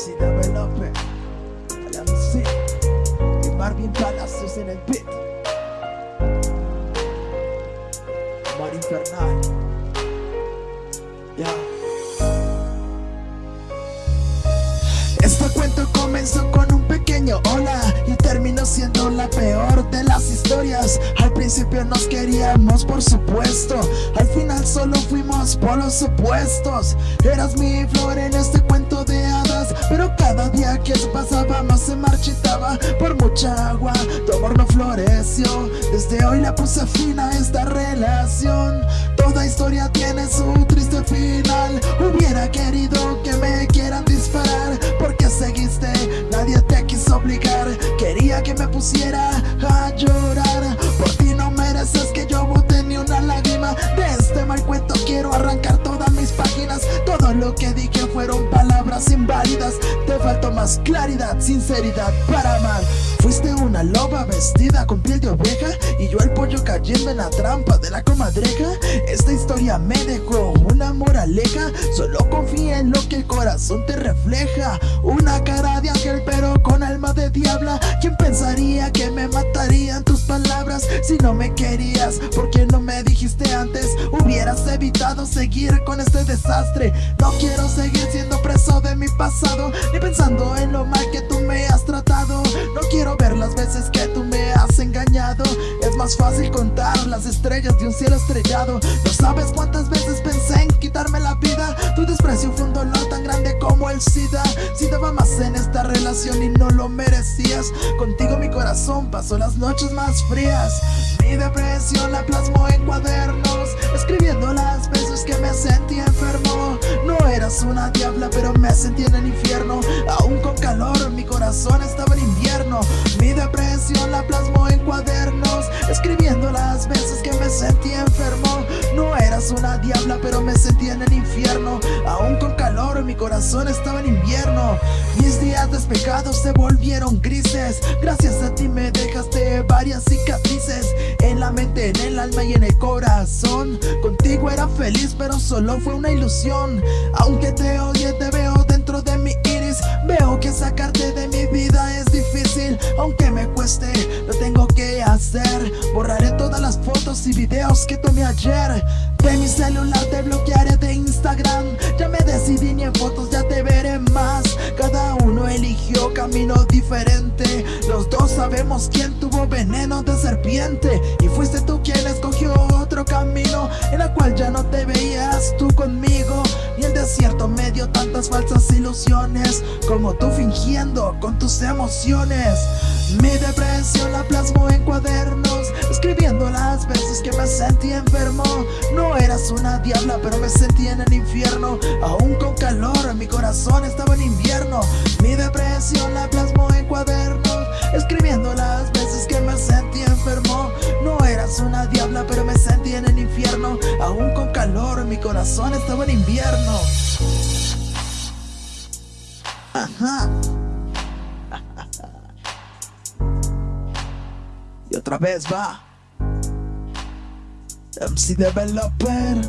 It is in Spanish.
Maxi Developer, la y Marvin Palacios en el beat. Mar Infernal, ya. Este cuento comenzó con un pequeño hola y terminó siendo la peor de las historias. Al principio nos queríamos, por supuesto. Al final solo fuimos por los opuestos. Eras mi flor en este cuento de pero cada día que pasaba más se marchitaba por mucha agua. Tu amor no floreció. Desde hoy le puse fin a esta relación. Toda historia tiene su triste final. Hubiera querido que me quieran disparar porque seguiste, nadie te quiso obligar. Quería que me pusiera a llorar. Por ti no mereces que yo bote ni una lágrima. De este mal cuento quiero arrancar todas mis páginas. Todo lo que dije fueron inválidas. Te faltó más claridad, sinceridad para amar. Fuiste una loba vestida con piel de oveja Y yo el pollo cayendo en la trampa de la comadreja Esta historia me dejó una moraleja Solo confía en lo que el corazón te refleja Una cara de ángel pero con alma de diabla ¿Quién pensaría que me matarían tus palabras? Si no me querías, ¿por qué no me dijiste antes? Hubieras evitado seguir con este desastre No quiero seguir siendo preso de mi pasado Ni pensando en lo mal que tú me has tratado. No quiero ver las veces que tú me has engañado. Es más fácil contar las estrellas de un cielo estrellado. No sabes cuántas veces pensé en quitarme la vida. Tu desprecio fue un dolor tan grande como el SIDA. Si daba más en esta relación y no lo merecías. Contigo mi corazón pasó las noches más frías. Mi depresión la plasmo en cuadernos Escribiendo las veces que me sentí eras una diabla pero me sentí en el infierno. Aún con calor mi corazón estaba en invierno. Mi depresión la plasmo en cuadernos Escribiendo las veces que me sentí enfermo. No eras una diabla pero me sentí en el infierno. Aún con calor mi corazón estaba en invierno. Mis días despejados se volvieron grises. Gracias a ti me dejaste varias cicatrices. En la mente, en el alma y en el corazón Era feliz pero solo fue una ilusión. Aunque te odie te veo dentro de mi iris. Veo que sacarte de mi vida es difícil aunque me cueste, lo tengo que hacer. Borraré todas las fotos y videos que tomé ayer. De mi celular te bloquearé de Instagram. Ya me decidí ni en fotos ya te veré más. Cada uno eligió camino diferente. Los dos sabemos quién tuvo veneno de serpiente. Y fuiste tú En el cual ya no te veías tú conmigo. Y el desierto me dio tantas falsas ilusiones Como tú fingiendo con tus emociones. Mi depresión la plasmo en cuadernos Escribiendo las veces que me sentí enfermo. No eras una diabla pero me sentí en el infierno. Aún con calor mi corazón estaba en invierno. Mi depresión la plasmo en cuadernos mi corazón estaba en invierno. Ajá. Y otra vez va. MC Developer.